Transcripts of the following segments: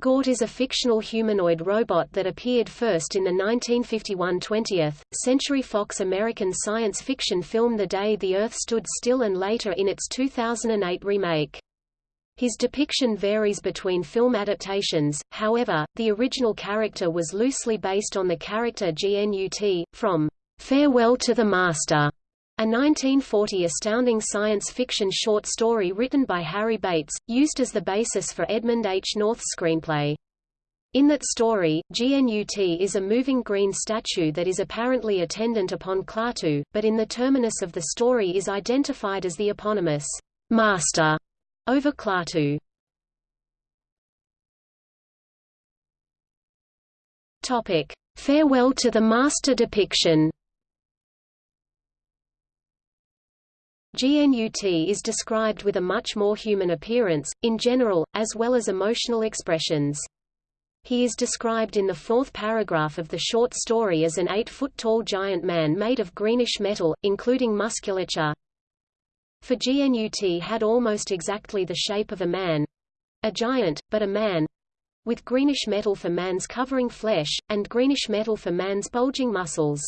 Gort is a fictional humanoid robot that appeared first in the 1951 20th Century Fox American science fiction film The Day the Earth Stood Still and later in its 2008 remake. His depiction varies between film adaptations, however, the original character was loosely based on the character GNUT, from Farewell to the Master, a 1940 astounding science fiction short story written by Harry Bates, used as the basis for Edmund H. North's screenplay. In that story, GNUT is a moving green statue that is apparently attendant upon Klaatu, but in the terminus of the story is identified as the eponymous Master over Klaatu. Topic: Farewell to the Master depiction. GNUT is described with a much more human appearance, in general, as well as emotional expressions. He is described in the fourth paragraph of the short story as an eight-foot-tall giant man made of greenish metal, including musculature. For GNUT had almost exactly the shape of a man—a giant, but a man—with greenish metal for man's covering flesh, and greenish metal for man's bulging muscles.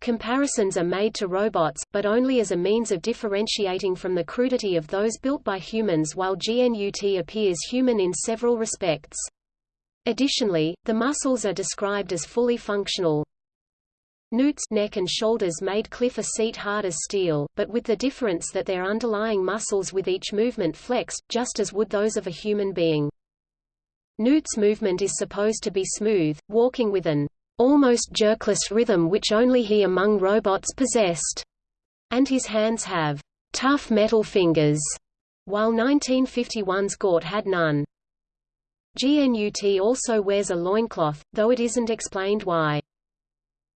Comparisons are made to robots, but only as a means of differentiating from the crudity of those built by humans while GNUT appears human in several respects. Additionally, the muscles are described as fully functional. GNUT's neck and shoulders made Cliff a seat hard as steel, but with the difference that their underlying muscles with each movement flexed, just as would those of a human being. GNUT's movement is supposed to be smooth, walking with an almost jerkless rhythm which only he among robots possessed, and his hands have tough metal fingers, while 1951's Gort had none. GNUT also wears a loincloth, though it isn't explained why.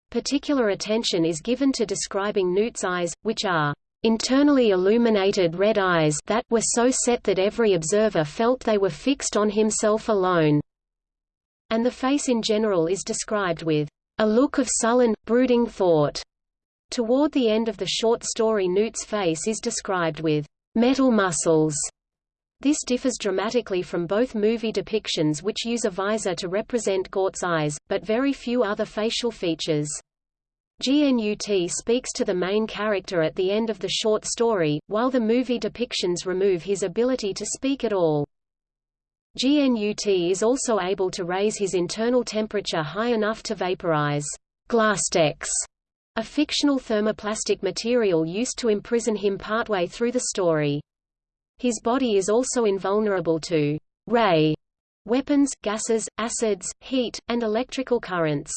Particular attention is given to describing GNUT's eyes, which are internally illuminated red eyes that were so set that every observer felt they were fixed on himself alone and the face in general is described with a look of sullen, brooding thought. Toward the end of the short story GNUT's face is described with metal muscles. This differs dramatically from both movie depictions which use a visor to represent Gort's eyes, but very few other facial features. GNUT speaks to the main character at the end of the short story, while the movie depictions remove his ability to speak at all. GNUT is also able to raise his internal temperature high enough to vaporize Glastex, a fictional thermoplastic material used to imprison him partway through the story. His body is also invulnerable to ray weapons, gases, acids, heat, and electrical currents.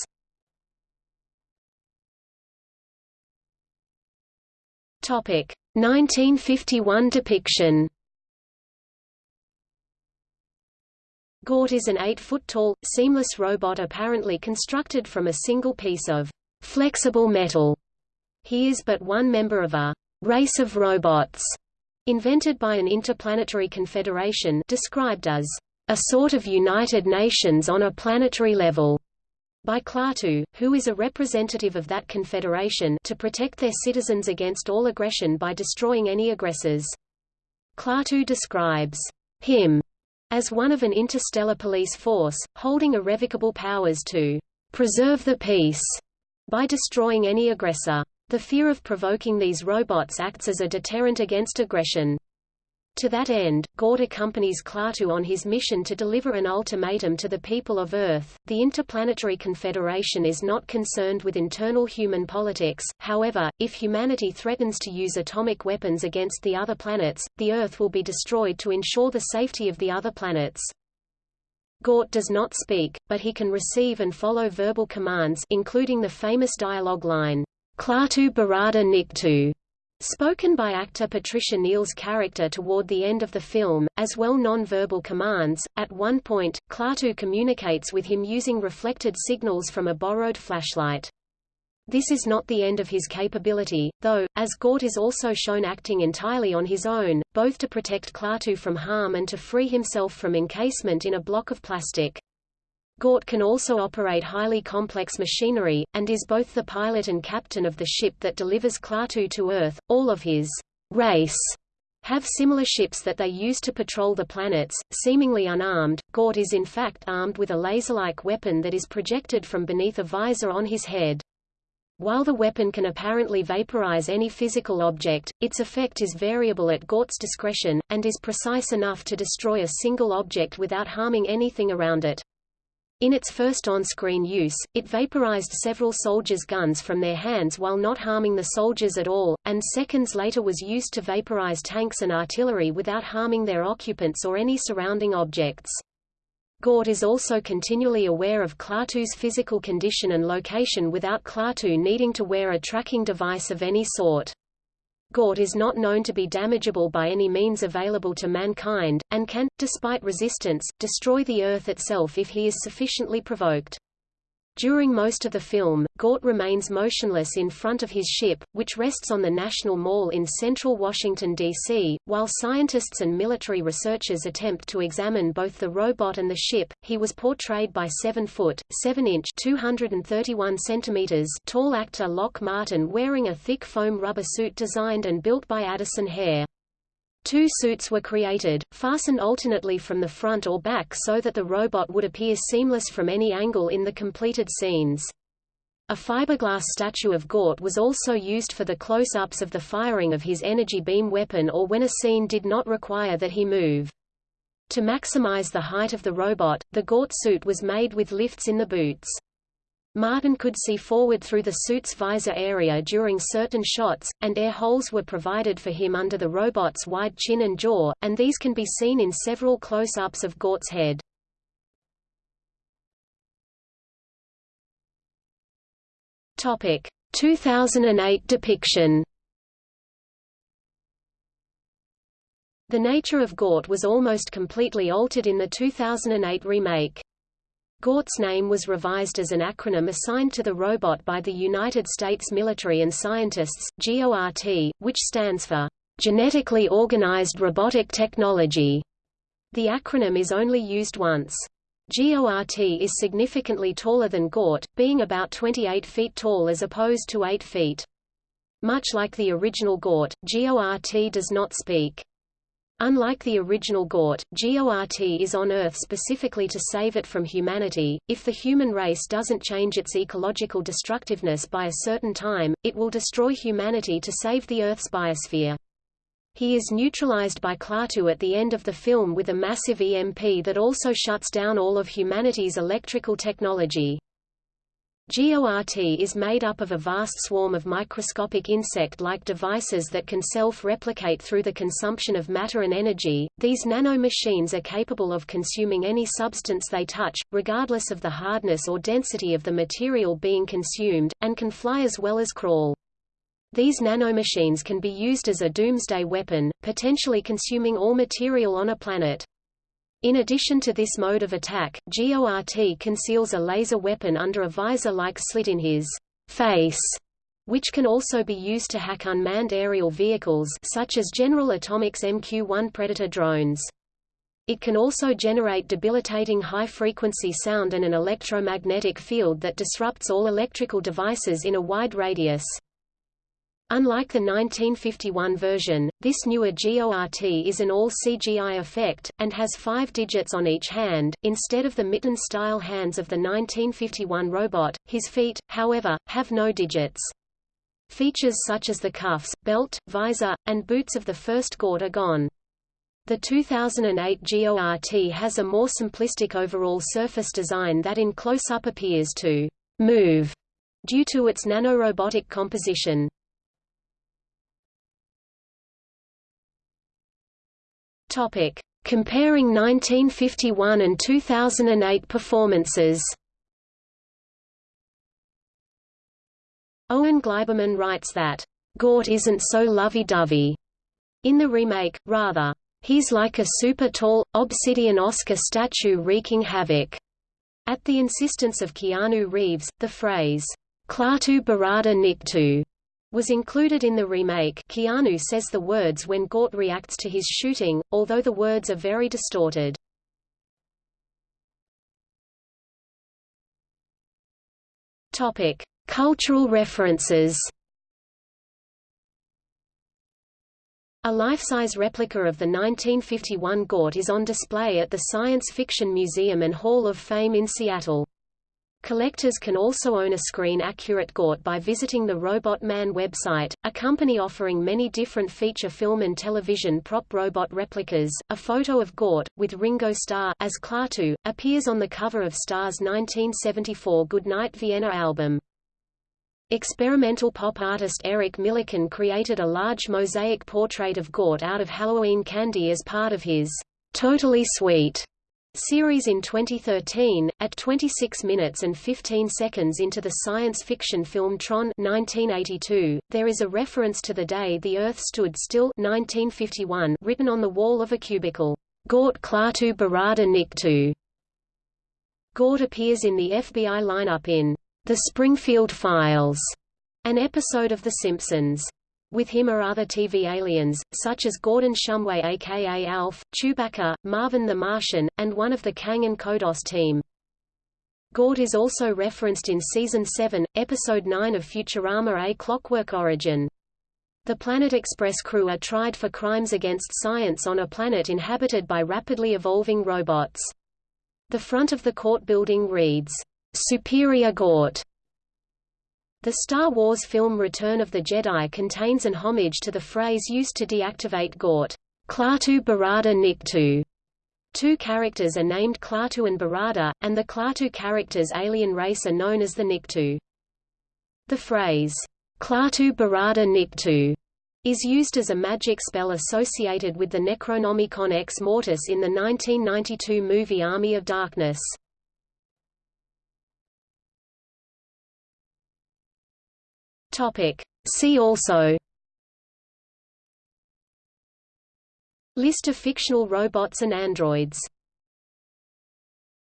Topic: 1951 depiction. Gort is an 8-foot-tall, seamless robot apparently constructed from a single piece of flexible metal. He is but one member of a race of robots invented by an interplanetary confederation described as a sort of United Nations on a planetary level by Klaatu, who is a representative of that confederation to protect their citizens against all aggression by destroying any aggressors. Klaatu describes him as one of an interstellar police force, holding irrevocable powers to preserve the peace by destroying any aggressor. The fear of provoking these robots acts as a deterrent against aggression. To that end, Gort accompanies Klaatu on his mission to deliver an ultimatum to the people of Earth. The Interplanetary Confederation is not concerned with internal human politics, however, if humanity threatens to use atomic weapons against the other planets, the Earth will be destroyed to ensure the safety of the other planets. Gort does not speak, but he can receive and follow verbal commands including the famous dialogue line, Klaatu Barada Nikto, Spoken by actor Patricia Neal's character toward the end of the film, as well non-verbal commands. At one point, Klaatu communicates with him using reflected signals from a borrowed flashlight. This is not the end of his capability, though, as Gort is also shown acting entirely on his own, both to protect Klaatu from harm and to free himself from encasement in a block of plastic. Gort can also operate highly complex machinery, and is both the pilot and captain of the ship that delivers Klaatu to Earth. All of his race have similar ships that they use to patrol the planets, seemingly unarmed. Gort is in fact armed with a laser-like weapon that is projected from beneath a visor on his head. While the weapon can apparently vaporize any physical object, its effect is variable at Gort's discretion, and is precise enough to destroy a single object without harming anything around it. In its first on-screen use, it vaporized several soldiers' guns from their hands while not harming the soldiers at all, and seconds later was used to vaporize tanks and artillery without harming their occupants or any surrounding objects. Gort is also continually aware of Klaatu's physical condition and location without Klaatu needing to wear a tracking device of any sort. Gort is not known to be damageable by any means available to mankind, and can, despite resistance, destroy the Earth itself if he is sufficiently provoked. During most of the film, Gort remains motionless in front of his ship, which rests on the National Mall in central Washington, D.C., while scientists and military researchers attempt to examine both the robot and the ship. He was portrayed by 7-foot, 7-inch (231 centimeters) tall actor Lock Martin wearing a thick foam rubber suit designed and built by Addison Hehr. Two suits were created, fastened alternately from the front or back so that the robot would appear seamless from any angle in the completed scenes. A fiberglass statue of Gort was also used for the close-ups of the firing of his energy beam weapon or when a scene did not require that he move. To maximize the height of the robot, the Gort suit was made with lifts in the boots. Martin could see forward through the suit's visor area during certain shots, and air holes were provided for him under the robot's wide chin and jaw, and these can be seen in several close-ups of Gort's head. Topic: 2008 depiction. The nature of Gort was almost completely altered in the 2008 remake. Gort's name was revised as an acronym assigned to the robot by the United States military and scientists, GORT, which stands for Genetically Organized Robotic Technology. The acronym is only used once. GORT is significantly taller than Gort, being about 28 feet tall as opposed to 8 feet. Much like the original Gort, GORT does not speak. Unlike the original Gort, GORT is on Earth specifically to save it from humanity. If the human race doesn't change its ecological destructiveness by a certain time, it will destroy humanity to save the Earth's biosphere. He is neutralized by Klaatu at the end of the film with a massive EMP that also shuts down all of humanity's electrical technology. GORT is made up of a vast swarm of microscopic insect-like devices that can self-replicate through the consumption of matter and energy. These nano-machines are capable of consuming any substance they touch, regardless of the hardness or density of the material being consumed, and can fly as well as crawl. These nanomachines can be used as a doomsday weapon, potentially consuming all material on a planet. In addition to this mode of attack, GORT conceals a laser weapon under a visor-like slit in his face, which can also be used to hack unmanned aerial vehicles such as General Atomics MQ-1 Predator drones. It can also generate debilitating high-frequency sound and an electromagnetic field that disrupts all electrical devices in a wide radius. Unlike the 1951 version, this newer GORT is an all-CGI effect, and has five digits on each hand, instead of the mitten-style hands of the 1951 robot. His feet, however, have no digits. Features such as the cuffs, belt, visor, and boots of the first Gort are gone. The 2008 GORT has a more simplistic overall surface design that in close-up appears to move due to its nanorobotic composition. Topic: Comparing 1951 and 2008 performances. Owen Gleiberman writes that, Gort isn't so lovey-dovey. In the remake, rather, he's like a super-tall, obsidian Oscar statue wreaking havoc. At the insistence of Keanu Reeves, the phrase, Klaatu Barada Nikto was included in the remake Keanu says the words when Gort reacts to his shooting, although the words are very distorted. Topic: Cultural references. A life-size replica of the 1951 Gort is on display at the Science Fiction Museum and Hall of Fame in Seattle. Collectors can also own a screen-accurate Gort by visiting the Robot Man website, a company offering many different feature film and television prop robot replicas. A photo of Gort, with Ringo Starr as Klaatu, appears on the cover of Starr's 1974 Goodnight Vienna album. Experimental pop artist Eric Millikan created a large mosaic portrait of Gort out of Halloween candy as part of his Totally Sweet series in 2013. At 26 minutes and 15 seconds into the science fiction film Tron 1982, there is a reference to the day the Earth stood still 1951 written on the wall of a cubicle. Gort Klaatu Barada Nikto. Gort appears in the FBI lineup in the Springfield Files, an episode of The Simpsons. With him are other TV aliens, such as Gordon Shumway aka Alf, Chewbacca, Marvin the Martian, and one of the Kang and Kodos team. Gort is also referenced in Season 7, Episode 9 of Futurama A Clockwork Origin. The Planet Express crew are tried for crimes against science on a planet inhabited by rapidly evolving robots. The front of the court building reads, Superior Gort. The Star Wars film Return of the Jedi contains an homage to the phrase used to deactivate Gort, Klaatu Barada Nikto. Two characters are named Klaatu and Barada, and the Klaatu character's alien race are known as the Nikto. The phrase, Klaatu Barada Nikto, is used as a magic spell associated with the Necronomicon Ex Mortis in the 1992 movie Army of Darkness. Topic. See also List of fictional robots and androids